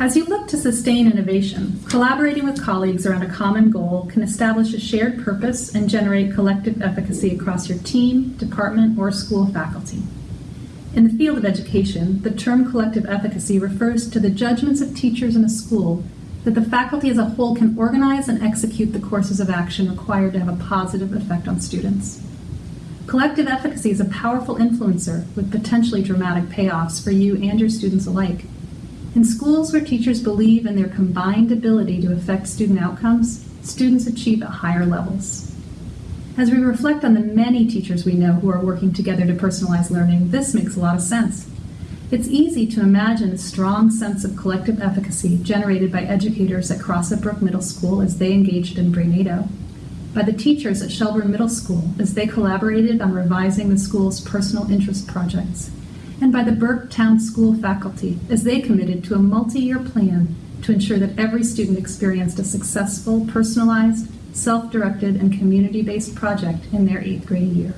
As you look to sustain innovation, collaborating with colleagues around a common goal can establish a shared purpose and generate collective efficacy across your team, department, or school faculty. In the field of education, the term collective efficacy refers to the judgments of teachers in a school that the faculty as a whole can organize and execute the courses of action required to have a positive effect on students. Collective efficacy is a powerful influencer with potentially dramatic payoffs for you and your students alike. In schools where teachers believe in their combined ability to affect student outcomes, students achieve at higher levels. As we reflect on the many teachers we know who are working together to personalize learning, this makes a lot of sense. It's easy to imagine a strong sense of collective efficacy generated by educators at Crossett Brook Middle School as they engaged in Brainado, by the teachers at Shelburne Middle School as they collaborated on revising the school's personal interest projects, and by the Burke Town School faculty as they committed to a multi-year plan to ensure that every student experienced a successful, personalized, self-directed, and community-based project in their eighth grade year.